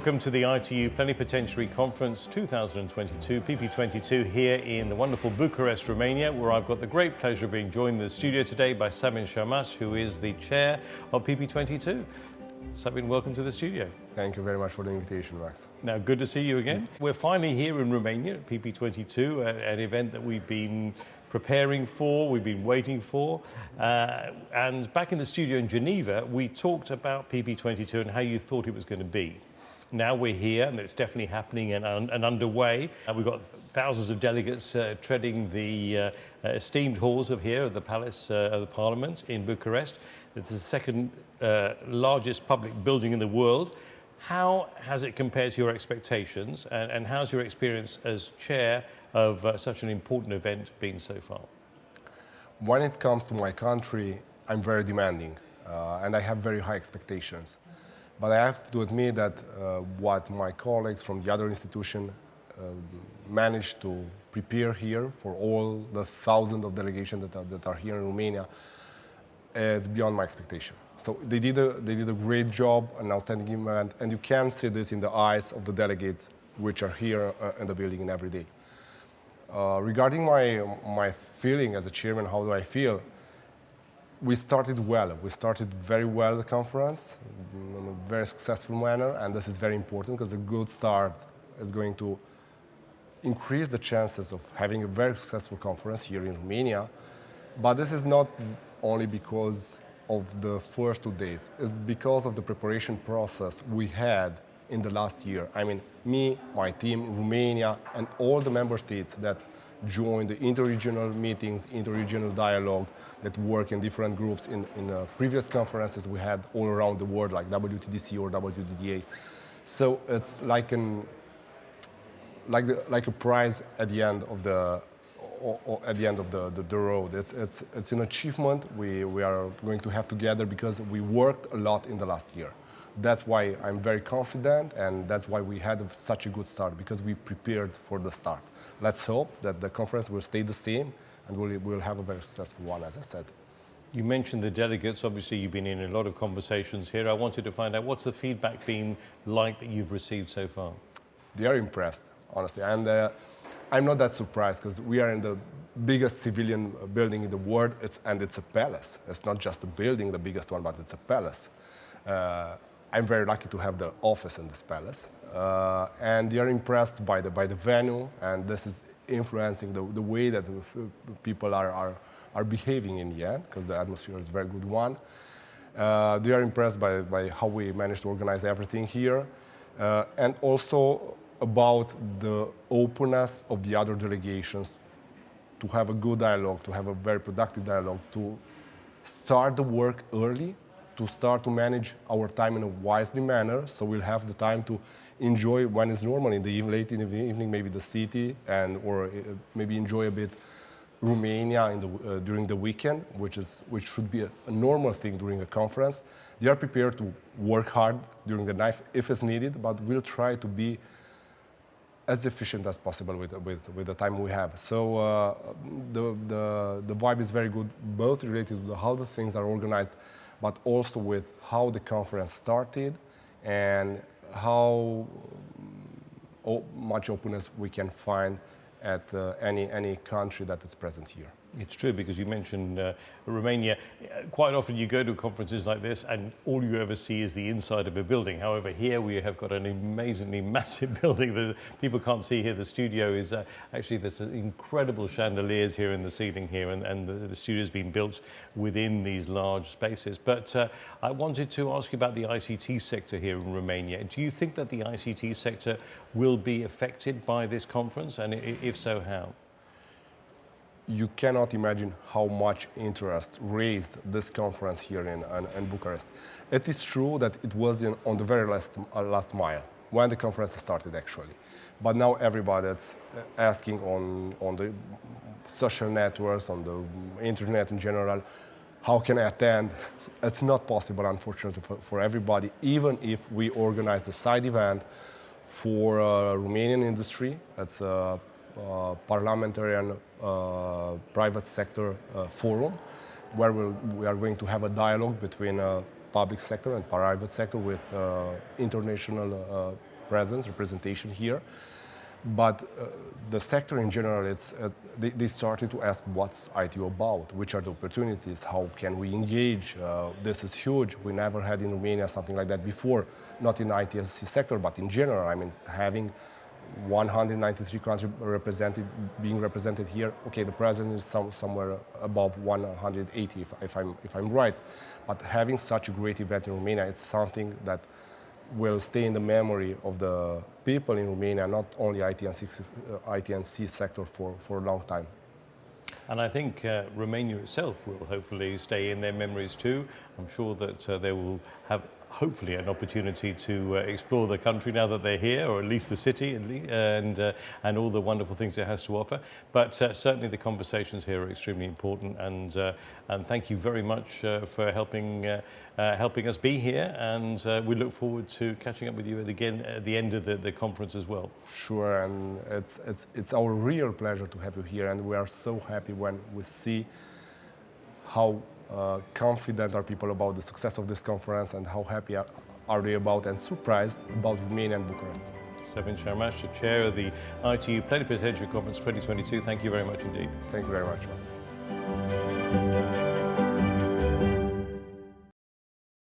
welcome to the ITU Plenipotentiary Conference 2022, PP22, here in the wonderful Bucharest, Romania, where I've got the great pleasure of being joined in the studio today by Sabin Șarmaș, who is the chair of PP22. Sabin, welcome to the studio. Thank you very much for the invitation, Max. Now, good to see you again. We're finally here in Romania at PP22, an event that we've been preparing for, we've been waiting for. Uh, and back in the studio in Geneva, we talked about PP22 and how you thought it was going to be. Now we're here and it's definitely happening and, and underway. Uh, we've got thousands of delegates uh, treading the uh, esteemed halls of here of the Palace uh, of the Parliament in Bucharest. It's the second uh, largest public building in the world. How has it compared to your expectations and, and how's your experience as chair of uh, such an important event been so far? When it comes to my country, I'm very demanding uh, and I have very high expectations. But I have to admit that uh, what my colleagues from the other institution uh, managed to prepare here for all the thousands of delegations that are, that are here in Romania is beyond my expectation. So they did a, they did a great job, an outstanding event, and you can see this in the eyes of the delegates which are here uh, in the building every day. Uh, regarding my, my feeling as a chairman, how do I feel? We started well. We started very well the conference in a very successful manner, and this is very important because a good start is going to increase the chances of having a very successful conference here in Romania. But this is not only because of the first two days. It's because of the preparation process we had in the last year. I mean, me, my team, Romania, and all the member states that join the interregional meetings, interregional dialogue that work in different groups in, in uh, previous conferences we had all around the world, like WTDC or WTDA. So it's like an like the, like a prize at the end of the at the end of the, the, the, road. It's, it's, it's an achievement we, we are going to have together because we worked a lot in the last year. That's why I'm very confident and that's why we had such a good start because we prepared for the start. Let's hope that the conference will stay the same and we'll, we'll have a very successful one, as I said. You mentioned the delegates. Obviously, you've been in a lot of conversations here. I wanted to find out what's the feedback been like that you've received so far? They are impressed, honestly. And uh, I'm not that surprised because we are in the biggest civilian building in the world, it's, and it's a palace. It's not just a building, the biggest one, but it's a palace. Uh, I'm very lucky to have the office in this palace. Uh, and they are impressed by the, by the venue, and this is influencing the, the way that people are, are, are behaving in the end, because the atmosphere is a very good one. Uh, they are impressed by, by how we managed to organize everything here, uh, and also about the openness of the other delegations to have a good dialogue, to have a very productive dialogue, to start the work early, to start to manage our time in a wisely manner, so we'll have the time to enjoy when it's normal in the evening, late in the evening, maybe the city, and or uh, maybe enjoy a bit Romania the, uh, during the weekend, which is which should be a, a, normal thing during a conference. They are prepared to work hard during the night if it's needed, but we'll try to be as efficient as possible with, with, with the time we have. So uh, the, the, the vibe is very good, both related to how the things are organized, but also with how the conference started and how much openness we can find at uh, any, any country that is present here. It's true because you mentioned uh, Romania. Quite often you go to conferences like this and all you ever see is the inside of a building. However, here we have got an amazingly massive building that people can't see here. The studio is uh, actually there's incredible chandeliers here in the ceiling here and, and the, the studio has been built within these large spaces. But uh, I wanted to ask you about the ICT sector here in Romania. Do you think that the ICT sector will be affected by this conference and if so, how? You cannot imagine how much interest raised this conference here in, in, in Bucharest. It is true that it was in, on the very last, uh, last mile when the conference started actually. But now everybody is uh, asking on, on the social networks, on the internet in general, how can I attend? It's not possible, unfortunately, for, for everybody, even if we organize the side event for uh, Romanian industry. It's a uh, parliamentary and uh, private sector uh, forum where we'll, we are going to have a dialogue between public sector and private sector with international presence, representation here. But uh, the sector in general, it's, uh, they, they, started to ask what's ITU about, which are the opportunities, how can we engage. Uh, this is huge. We never had in Romania something like that before, not in ITSC sector, but in general. I mean, having 193 countries represented, being represented here. Okay, the president is some, somewhere above 180, if, if, I'm, if I'm right. But having such a great event in Romania, it's something that will stay in the memory of the people in Romania, not only IT uh, and C sector for, for a long time. And I think uh, Romania itself will hopefully stay in their memories too. I'm sure that uh, they will have hopefully an opportunity to uh, explore the country now that they're here, or at least the city, and, uh, and all the wonderful things it has to offer. But uh, certainly the conversations here are extremely important, and, uh, and thank you very much uh, for helping, uh, helping us be here, and we look forward to catching up with you again at the end of the, the conference as well. Sure, and it's, it's, it's our real pleasure to have you here, and we are so happy when we see how uh, confident are people about the success of this conference and how happy are, are they about and surprised about Romania and Bucharest. Sabin Șarmaș, the chair of the ITU Plenipotentiary Conference 2022. Thank you very much indeed. Thank you very much, Max.